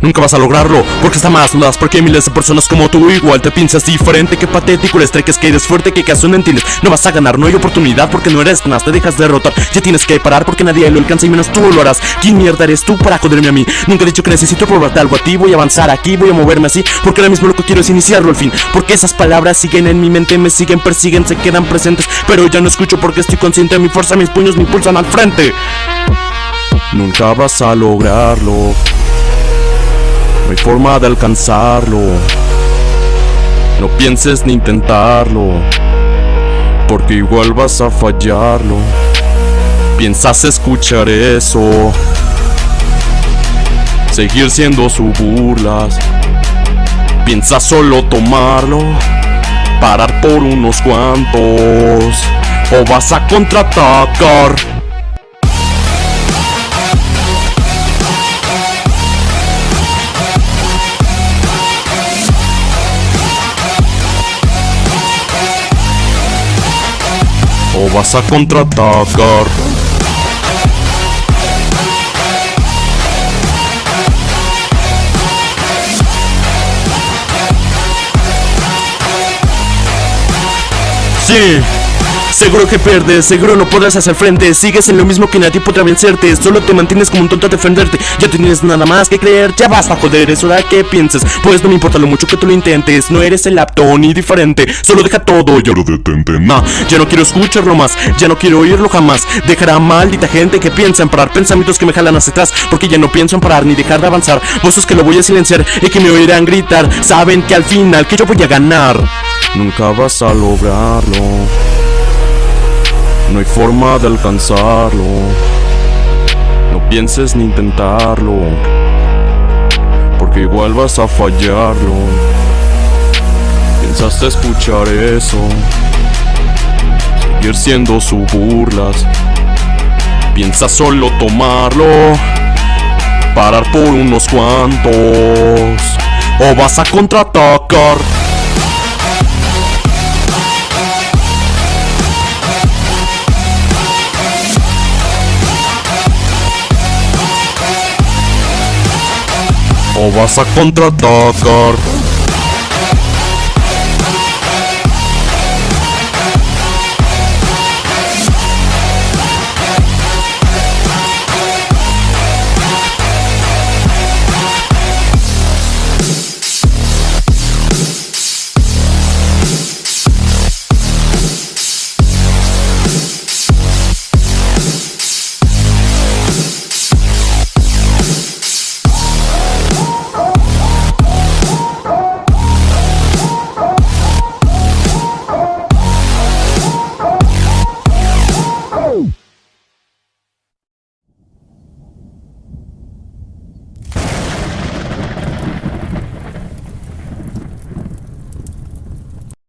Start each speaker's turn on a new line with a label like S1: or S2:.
S1: Nunca vas a lograrlo, porque está más dudas Porque miles de personas como tú Igual te piensas diferente, qué patético El estrés que eres fuerte, que caso no entiendes No vas a ganar, no hay oportunidad porque no eres más Te dejas derrotar, ya tienes que parar Porque nadie lo alcanza y menos tú lo harás. ¿Quién mierda eres tú para joderme a mí? Nunca he dicho que necesito probarte algo a ti. Voy a avanzar aquí, voy a moverme así Porque ahora mismo lo que quiero es iniciarlo al fin. Porque esas palabras siguen en mi mente Me siguen, persiguen, se quedan presentes. Pero ya no escucho porque estoy consciente Mi fuerza, mis puños me impulsan al frente. Nunca vas a lograrlo no hay forma de alcanzarlo. No pienses ni intentarlo Porque igual vas a fallarlo. Piensas escuchar eso Seguir siendo su burlas Piensas solo tomarlo Parar por unos cuantos O vas a contraatacar o vas a contraatacar. Sí. Seguro que pierdes, seguro no podrás hacer frente. Sigues en lo mismo que nadie podrá vencerte. Solo te mantienes como un tonto a defenderte. Ya tienes nada más que creer, ya basta joder Es hora que pienses, pues no me importa lo mucho que tú lo intentes. No eres el apto ni diferente. Solo deja todo, ya lo detente ya no quiero escucharlo más, ya no quiero oírlo jamás. Dejará maldita gente que piensa en parar Pensamientos que me jalan hacia atrás. Porque ya no pienso en parar ni dejar de avanzar. Voces que lo voy a silenciar y que me oirán gritar. Saben que al final que yo voy a ganar. Nunca vas a lograrlo no hay forma de alcanzarlo. No pienses ni intentarlo Porque igual vas a fallarlo. Pensaste escuchar eso Seguir siendo su burlas. Piensa solo tomarlo Parar por unos cuantos O vas a contraatacar o vas a contraatacar.